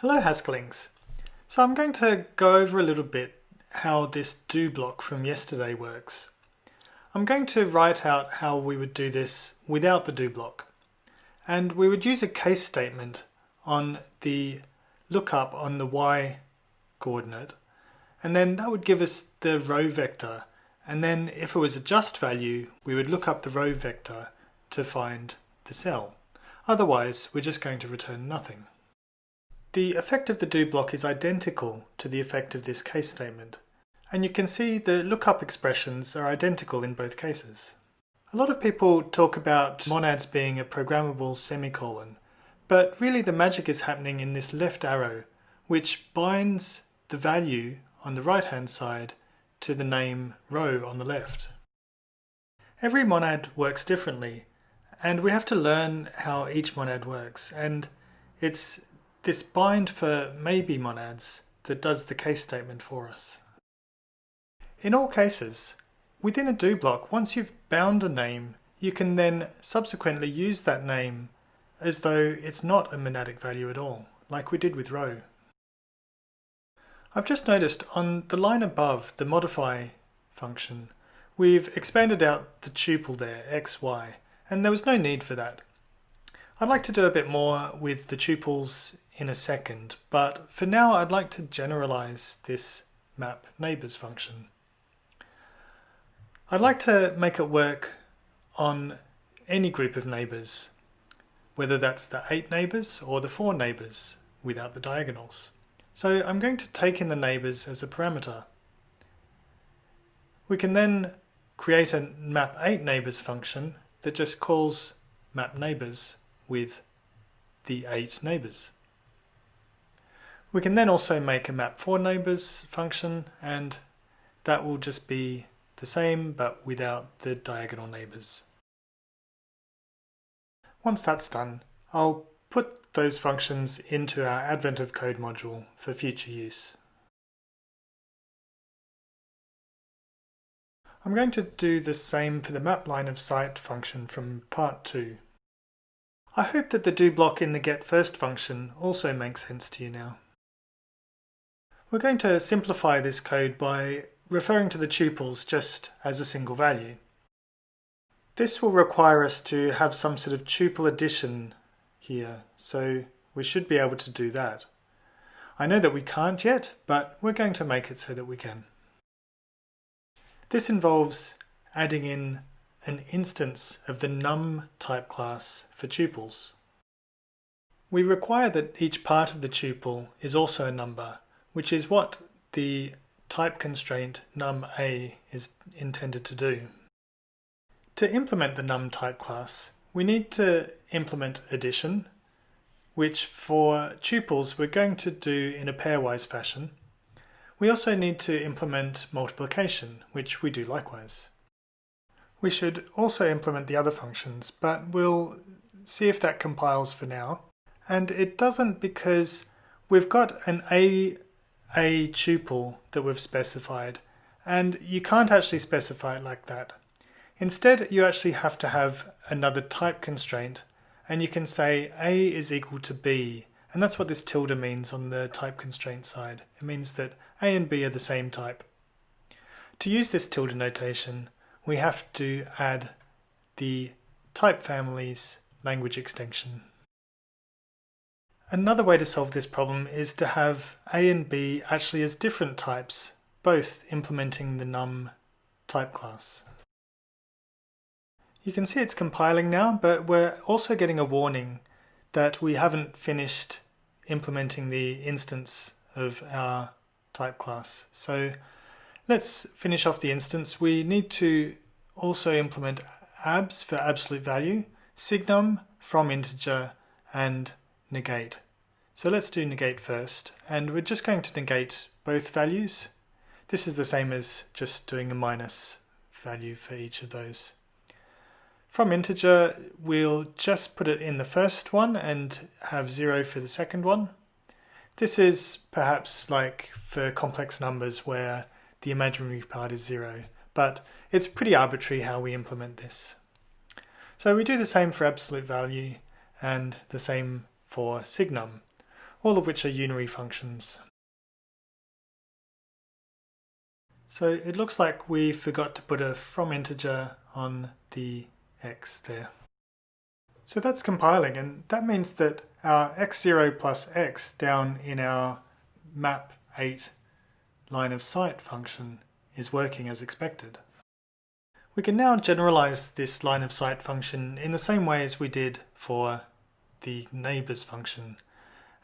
Hello Haskellings. So I'm going to go over a little bit how this do block from yesterday works. I'm going to write out how we would do this without the do block. And we would use a case statement on the lookup on the y coordinate. And then that would give us the row vector. And then if it was a just value, we would look up the row vector to find the cell. Otherwise, we're just going to return nothing. The effect of the do block is identical to the effect of this case statement, and you can see the lookup expressions are identical in both cases. A lot of people talk about monads being a programmable semicolon, but really the magic is happening in this left arrow, which binds the value on the right hand side to the name row on the left. Every monad works differently, and we have to learn how each monad works, and it's this bind for maybe monads that does the case statement for us. In all cases, within a do block, once you've bound a name, you can then subsequently use that name as though it's not a monadic value at all, like we did with row. I've just noticed on the line above the modify function, we've expanded out the tuple there, x, y, and there was no need for that. I'd like to do a bit more with the tuples in a second, but for now I'd like to generalize this map neighbors function. I'd like to make it work on any group of neighbors, whether that's the eight neighbors or the four neighbors without the diagonals. So I'm going to take in the neighbors as a parameter. We can then create a map 8 neighbors function that just calls map neighbors with the 8 neighbors. We can then also make a map for neighbors function and that will just be the same but without the diagonal neighbors. Once that's done, I'll put those functions into our Advent of Code module for future use. I'm going to do the same for the map line of sight function from part 2. I hope that the do block in the get first function also makes sense to you now. We're going to simplify this code by referring to the tuples just as a single value. This will require us to have some sort of tuple addition here, so we should be able to do that. I know that we can't yet, but we're going to make it so that we can. This involves adding in an instance of the num type class for tuples. We require that each part of the tuple is also a number, which is what the type constraint num_a is intended to do. To implement the num type class, we need to implement addition, which for tuples we're going to do in a pairwise fashion. We also need to implement multiplication, which we do likewise. We should also implement the other functions, but we'll see if that compiles for now. And it doesn't because we've got an a a tuple that we've specified and you can't actually specify it like that. Instead you actually have to have another type constraint and you can say a is equal to b and that's what this tilde means on the type constraint side. It means that a and b are the same type. To use this tilde notation we have to add the type families language extension. Another way to solve this problem is to have A and B actually as different types, both implementing the num type class. You can see it's compiling now, but we're also getting a warning that we haven't finished implementing the instance of our type class. So let's finish off the instance. We need to also implement abs for absolute value, signum from integer, and negate. So let's do negate first, and we're just going to negate both values. This is the same as just doing a minus value for each of those. From integer, we'll just put it in the first one and have zero for the second one. This is perhaps like for complex numbers where the imaginary part is zero, but it's pretty arbitrary how we implement this. So we do the same for absolute value and the same for signum. all of which are unary functions. So it looks like we forgot to put a from integer on the x there. So that's compiling and that means that our x0 plus x down in our map 8 line of sight function is working as expected. We can now generalize this line of sight function in the same way as we did for the neighbors function.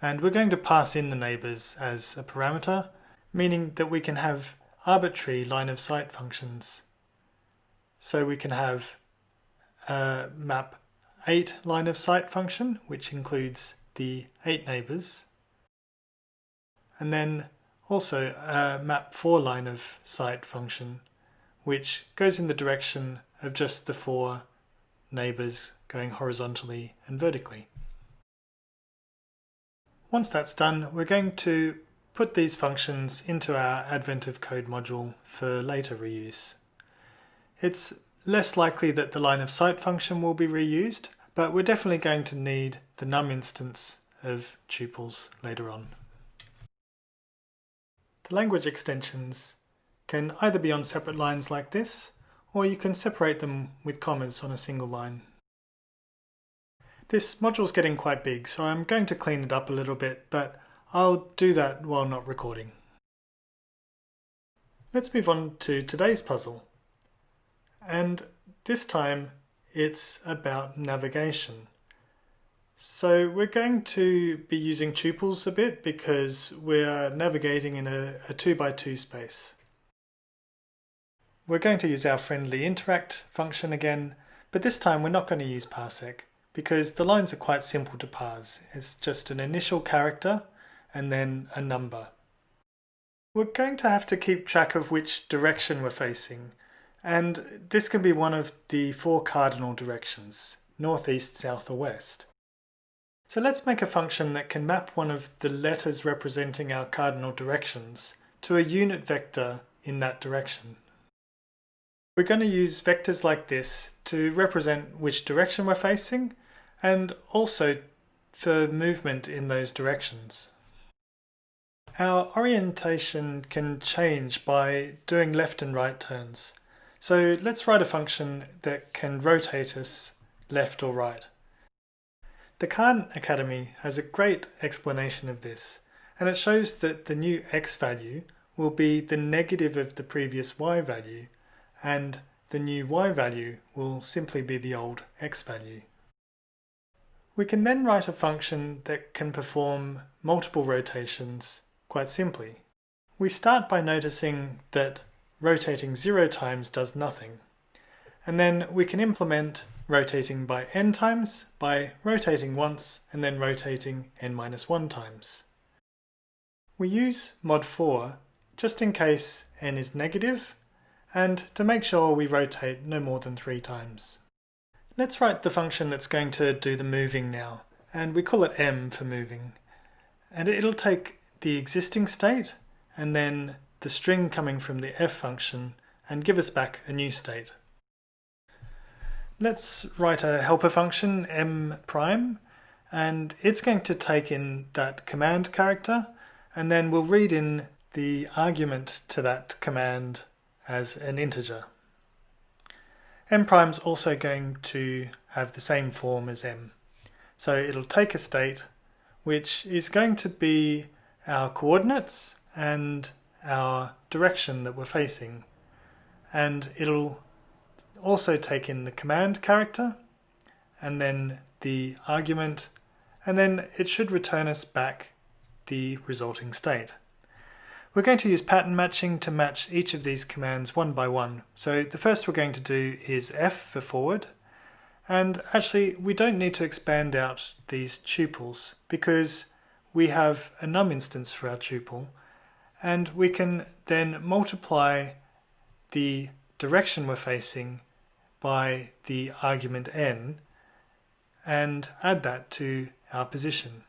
And we're going to pass in the neighbors as a parameter, meaning that we can have arbitrary line of sight functions. So we can have a map 8 line of sight function, which includes the 8 neighbors, and then also a map 4 line of sight function, which goes in the direction of just the four neighbors going horizontally and vertically. Once that's done, we're going to put these functions into our Advent of Code module for later reuse. It's less likely that the line of sight function will be reused, but we're definitely going to need the num instance of tuples later on. The language extensions can either be on separate lines like this, or you can separate them with commas on a single line. This module's getting quite big, so I'm going to clean it up a little bit, but I'll do that while not recording. Let's move on to today's puzzle. And this time it's about navigation. So we're going to be using tuples a bit because we're navigating in a, a 2 by 2 space. We're going to use our friendly interact function again, but this time we're not going to use parsec because the lines are quite simple to parse. It's just an initial character and then a number. We're going to have to keep track of which direction we're facing and this can be one of the four cardinal directions, north, east, south or west. So let's make a function that can map one of the letters representing our cardinal directions to a unit vector in that direction. We're going to use vectors like this to represent which direction we're facing and also for movement in those directions. Our orientation can change by doing left and right turns. So let's write a function that can rotate us left or right. The Khan Academy has a great explanation of this, and it shows that the new x value will be the negative of the previous y value, and the new y value will simply be the old x value. We can then write a function that can perform multiple rotations quite simply. We start by noticing that rotating zero times does nothing. And then we can implement rotating by n times by rotating once and then rotating n minus 1 times. We use mod 4 just in case n is negative and to make sure we rotate no more than three times. Let's write the function that's going to do the moving now and we call it m for moving and it'll take the existing state and then the string coming from the f function and give us back a new state. Let's write a helper function m prime and it's going to take in that command character and then we'll read in the argument to that command as an integer. M prime's also going to have the same form as m. So it'll take a state which is going to be our coordinates and our direction that we're facing and it'll also take in the command character and then the argument and then it should return us back the resulting state. We're going to use pattern matching to match each of these commands one by one. So the first we're going to do is F for forward and actually we don't need to expand out these tuples because we have a num instance for our tuple and we can then multiply the direction we're facing by the argument n and add that to our position.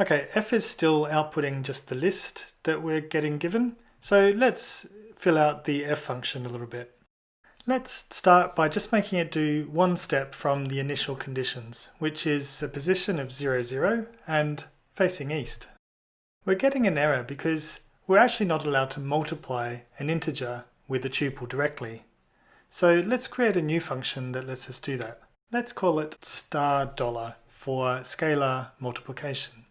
Okay, f is still outputting just the list that we're getting given, so let's fill out the f function a little bit. Let's start by just making it do one step from the initial conditions, which is a position of 0, 0 and facing east. We're getting an error because we're actually not allowed to multiply an integer with a tuple directly. So let's create a new function that lets us do that. Let's call it star dollar for scalar multiplication.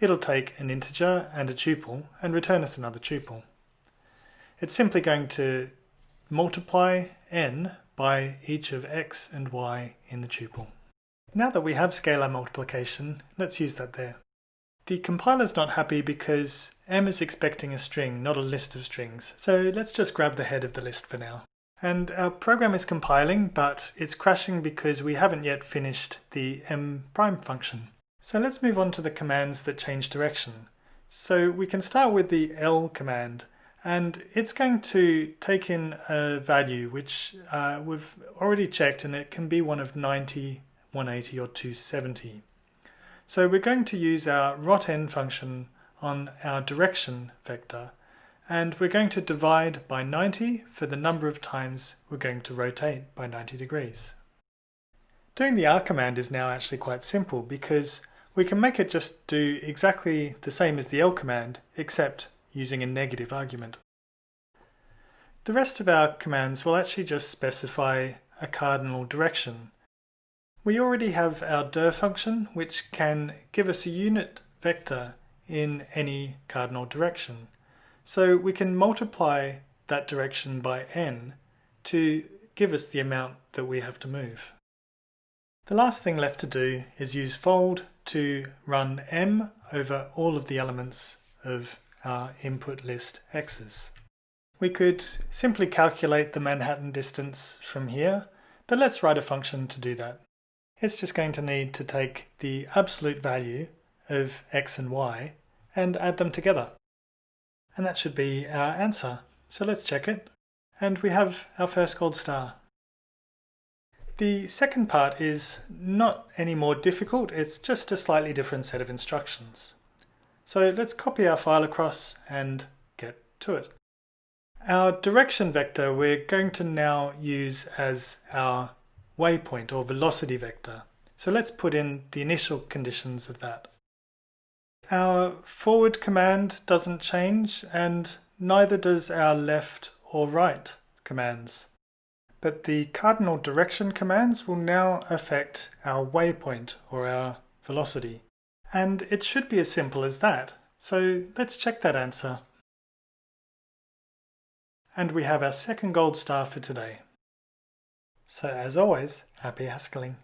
It'll take an integer and a tuple and return us another tuple. It's simply going to multiply n by each of x and y in the tuple. Now that we have scalar multiplication, let's use that there. The compiler's not happy because M is expecting a string, not a list of strings. So let's just grab the head of the list for now. And our program is compiling, but it's crashing because we haven't yet finished the M prime function. So let's move on to the commands that change direction. So we can start with the L command, and it's going to take in a value which uh, we've already checked, and it can be one of 90, 180, or 270. So we're going to use our rotn function on our direction vector and we're going to divide by 90 for the number of times we're going to rotate by 90 degrees. Doing the r command is now actually quite simple because we can make it just do exactly the same as the l command except using a negative argument. The rest of our commands will actually just specify a cardinal direction we already have our dir function, which can give us a unit vector in any cardinal direction. So we can multiply that direction by n to give us the amount that we have to move. The last thing left to do is use fold to run m over all of the elements of our input list x's. We could simply calculate the Manhattan distance from here, but let's write a function to do that it's just going to need to take the absolute value of x and y and add them together. And that should be our answer. So let's check it. And we have our first gold star. The second part is not any more difficult, it's just a slightly different set of instructions. So let's copy our file across and get to it. Our direction vector we're going to now use as our waypoint or velocity vector. So let's put in the initial conditions of that. Our forward command doesn't change and neither does our left or right commands. But the cardinal direction commands will now affect our waypoint or our velocity. And it should be as simple as that. So let's check that answer. And we have our second gold star for today. So as always, happy Haskelling.